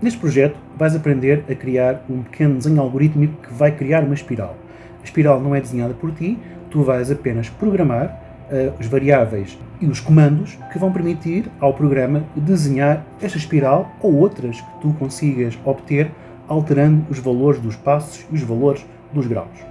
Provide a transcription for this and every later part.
Neste projeto vais aprender a criar um pequeno desenho algorítmico que vai criar uma espiral. A espiral não é desenhada por ti, tu vais apenas programar uh, os variáveis e os comandos que vão permitir ao programa desenhar esta espiral ou outras que tu consigas obter alterando os valores dos passos e os valores dos graus.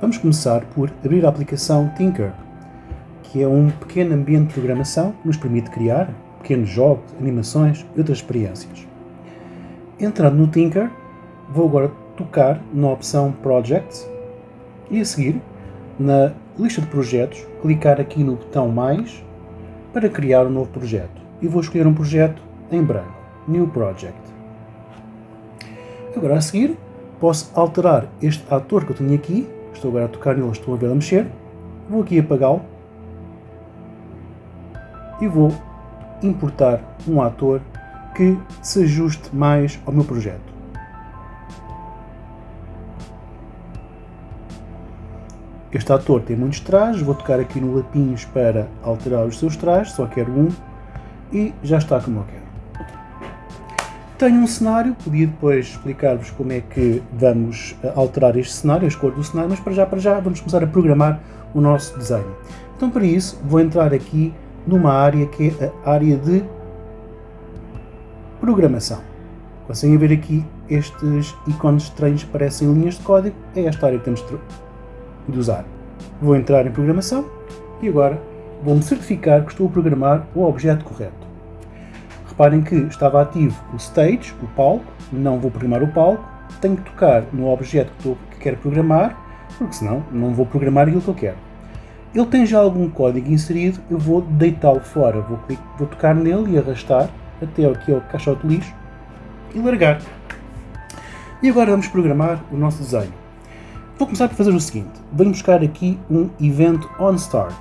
Vamos começar por abrir a aplicação Tinker, que é um pequeno ambiente de programação que nos permite criar pequenos jogos, animações e outras experiências. Entrando no Tinker, vou agora tocar na opção Projects e a seguir, na lista de projetos, clicar aqui no botão Mais para criar um novo projeto. E vou escolher um projeto em branco, New Project. Agora a seguir, posso alterar este ator que eu tenho aqui, estou agora a tocar nele, estou a ver a mexer, vou aqui apagá-lo e vou importar um ator que se ajuste mais ao meu projeto. Este ator tem muitos trajes, vou tocar aqui no lapinhos para alterar os seus trajes, só quero um e já está como eu quero. Tenho um cenário, podia depois explicar-vos como é que vamos eh, alterar este cenário, a cor do cenário, mas para já, para já vamos começar a programar o nosso desenho. Então para isso vou entrar aqui numa área que é a área de programação. Conseguem ver aqui estes ícones estranhos parecem linhas de código? É esta área que temos de usar. Vou entrar em programação e agora vou-me certificar que estou a programar o objeto correto. Reparem que estava ativo o stage, o palco, não vou programar o palco, tenho que tocar no objeto que, que quero programar, porque senão não vou programar aquilo que eu quero. Ele tem já algum código inserido, eu vou deitá-lo fora, vou, vou tocar nele e arrastar até aqui ao caixote de lixo e largar. E agora vamos programar o nosso desenho. Vou começar por fazer o seguinte, vou buscar aqui um event onStart.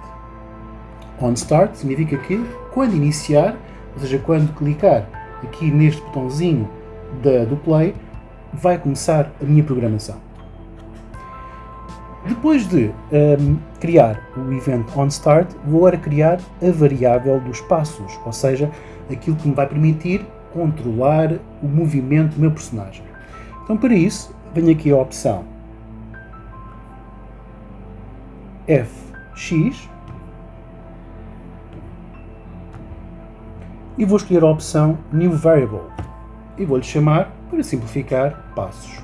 OnStart significa que quando iniciar, ou seja, quando clicar aqui neste botãozinho da, do play, vai começar a minha programação. Depois de um, criar o event onStart, vou agora criar a variável dos passos, ou seja, aquilo que me vai permitir controlar o movimento do meu personagem. Então para isso, venho aqui a opção FX e vou escolher a opção New Variable e vou-lhe chamar, para simplificar, passos.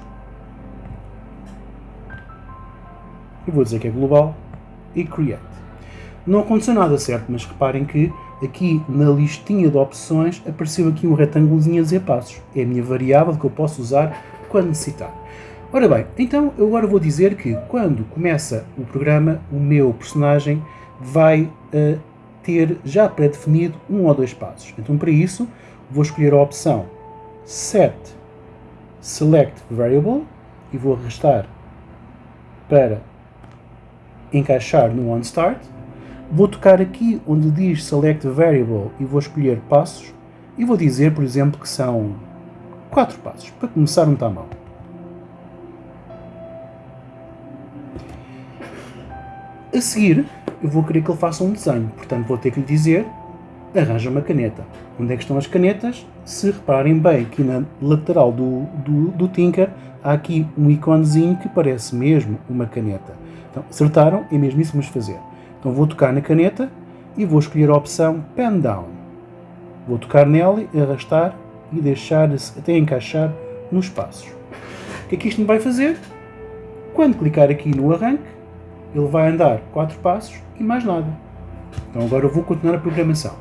E vou dizer que é global e Create. Não aconteceu nada certo, mas reparem que aqui na listinha de opções apareceu aqui um retângulozinho a dizer passos. É a minha variável que eu posso usar quando necessitar. Ora bem, então eu agora vou dizer que quando começa o programa, o meu personagem vai uh, ter já pré-definido um ou dois passos. Então para isso vou escolher a opção Set Select Variable e vou arrastar para encaixar no OnStart Vou tocar aqui onde diz Select Variable e vou escolher passos e vou dizer, por exemplo, que são 4 passos, para começar um tamanho. A seguir, eu vou querer que ele faça um desenho, portanto vou ter que lhe dizer arranja uma caneta. Onde é que estão as canetas? Se reparem bem, aqui na lateral do, do, do Tinker, há aqui um iconezinho que parece mesmo uma caneta. Então, acertaram? É mesmo isso que vamos fazer. Então vou tocar na caneta e vou escolher a opção Pen Down. Vou tocar nela, arrastar e deixar até encaixar nos passos. O que é que isto me vai fazer? Quando clicar aqui no arranque, ele vai andar 4 passos e mais nada. Então agora eu vou continuar a programação.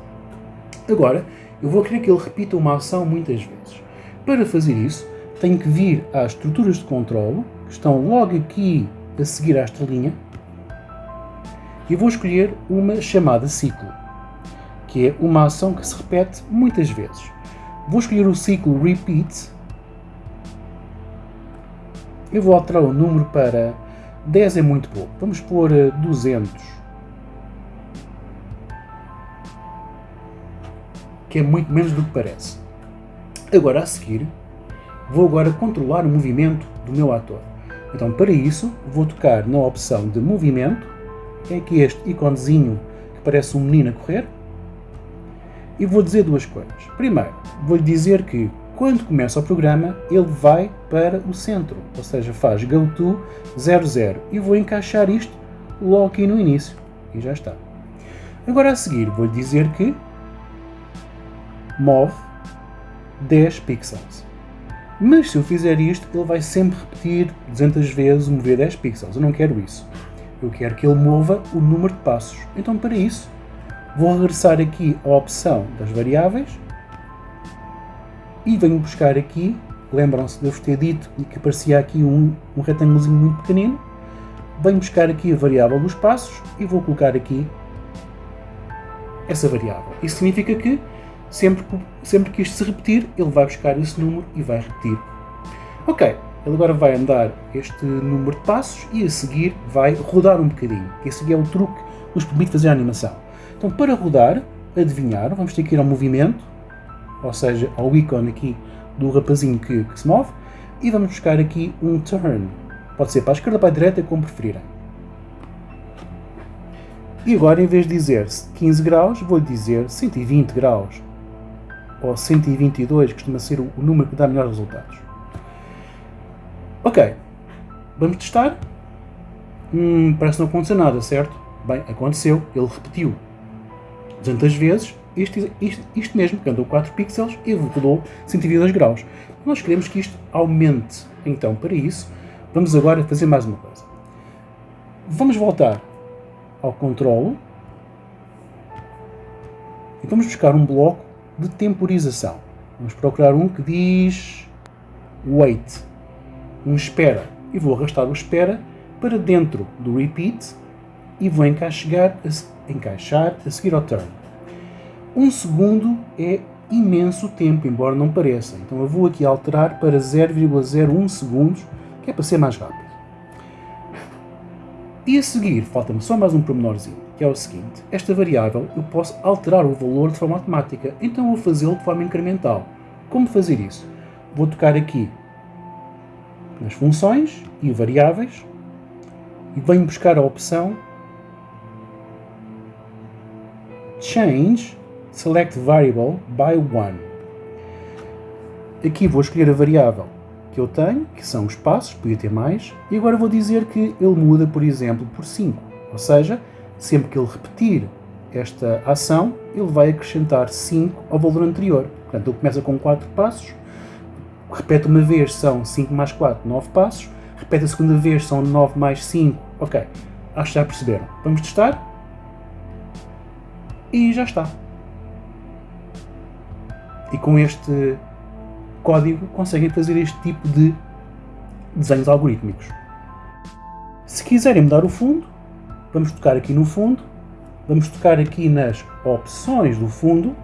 Agora, eu vou querer que ele repita uma ação muitas vezes. Para fazer isso, tenho que vir às estruturas de controle, que estão logo aqui a seguir à estrelinha, e vou escolher uma chamada ciclo, que é uma ação que se repete muitas vezes. Vou escolher o ciclo repeat, eu vou alterar o número para 10 é muito pouco, vamos pôr 200, eh, que é muito menos do que parece. Agora a seguir, vou agora controlar o movimento do meu ator. Então para isso, vou tocar na opção de movimento é aqui este iconezinho que parece um menino a correr. E vou dizer duas coisas. Primeiro, vou-lhe dizer que quando começa o programa, ele vai para o centro, ou seja, faz go to 00 e vou encaixar isto logo aqui no início e já está. Agora a seguir vou-lhe dizer que move 10 pixels. Mas se eu fizer isto, ele vai sempre repetir 200 vezes mover 10 pixels. Eu não quero isso. Eu quero que ele mova o número de passos. Então para isso, vou regressar aqui à opção das variáveis e venho buscar aqui, lembram-se de eu vos ter dito que aparecia aqui um, um retângulozinho muito pequenino, venho buscar aqui a variável dos passos e vou colocar aqui essa variável. Isso significa que sempre, sempre que isto se repetir, ele vai buscar esse número e vai repetir. Ok, ele agora vai andar este número de passos e a seguir vai rodar um bocadinho. Esse é o truque que nos permite fazer a animação. Então para rodar, adivinhar, vamos ter que ir ao movimento, ou seja, ao ícone aqui do rapazinho que, que se move, e vamos buscar aqui um turn. Pode ser para a esquerda ou para a direita, como preferirem. E agora, em vez de dizer 15 graus, vou dizer 120 graus. Ou 122, costuma ser o número que dá melhores resultados. Ok, vamos testar. Hum, parece não aconteceu nada, certo? Bem, aconteceu, ele repetiu 200 vezes isto, isto, isto mesmo, que andou 4 pixels e rodou 122 graus. Nós queremos que isto aumente. Então, para isso, vamos agora fazer mais uma coisa. Vamos voltar ao controlo e vamos buscar um bloco de temporização. Vamos procurar um que diz wait, um espera. E vou arrastar o espera para dentro do repeat e vou encaixar a, encaixar a seguir ao turn. Um segundo é imenso tempo, embora não pareça. Então eu vou aqui alterar para 0,01 segundos, que é para ser mais rápido. E a seguir, falta-me só mais um pormenorzinho, que é o seguinte. Esta variável eu posso alterar o valor de forma automática, então vou fazê-lo de forma incremental. Como fazer isso? Vou tocar aqui nas funções e variáveis e venho buscar a opção Change Select Variable by 1. Aqui vou escolher a variável que eu tenho, que são os passos, podia ter mais, e agora vou dizer que ele muda, por exemplo, por 5. Ou seja, sempre que ele repetir esta ação, ele vai acrescentar 5 ao valor anterior. Portanto, ele começa com 4 passos, repete uma vez, são 5 mais 4, 9 passos, repete a segunda vez, são 9 mais 5. Ok, acho que já perceberam. Vamos testar? E já está. E com este código conseguem fazer este tipo de desenhos algorítmicos. Se quiserem mudar o fundo, vamos tocar aqui no fundo, vamos tocar aqui nas opções do fundo,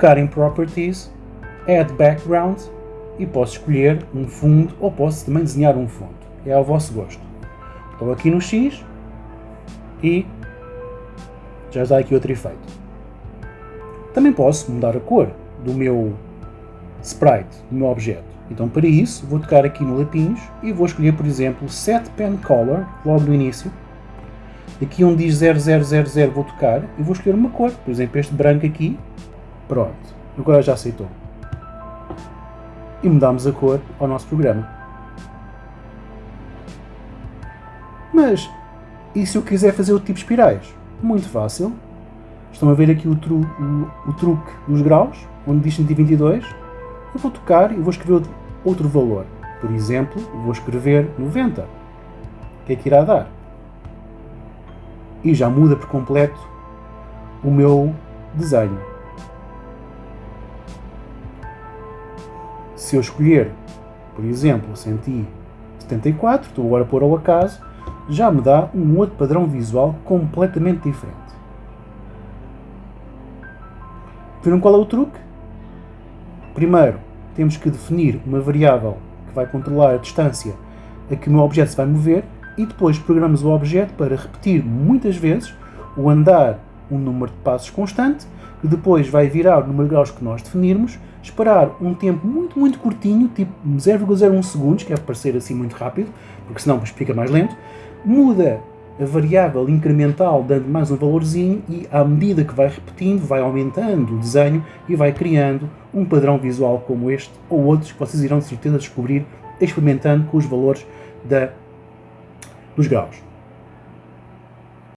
tocar em Properties, Add Background e posso escolher um fundo ou posso também desenhar um fundo. É ao vosso gosto. Estou aqui no X e já dá aqui outro efeito. Também posso mudar a cor do meu sprite, do meu objeto. Então para isso vou tocar aqui no lapinhos e vou escolher por exemplo Set Pen Color, logo no início. Aqui onde diz 0000 vou tocar e vou escolher uma cor, por exemplo este branco aqui. Pronto, agora já aceitou. E mudamos a cor ao nosso programa. Mas, e se eu quiser fazer o tipo espirais? Muito fácil. Estão a ver aqui o, tru, o, o truque dos graus, onde diz 122. Eu vou tocar e vou escrever outro valor. Por exemplo, vou escrever 90. O que é que irá dar? E já muda por completo o meu desenho. Se eu escolher, por exemplo, 174, estou agora a pôr ao acaso, já me dá um outro padrão visual completamente diferente. Viram qual é o truque? Primeiro, temos que definir uma variável que vai controlar a distância a que o meu objeto se vai mover e depois programamos o objeto para repetir muitas vezes o andar um número de passos constante, que depois vai virar o número de graus que nós definirmos, esperar um tempo muito, muito curtinho, tipo 0,01 segundos, que é parecer assim muito rápido, porque senão fica mais lento, muda a variável incremental dando mais um valorzinho e à medida que vai repetindo, vai aumentando o desenho e vai criando um padrão visual como este ou outros que vocês irão de certeza descobrir experimentando com os valores da, dos graus.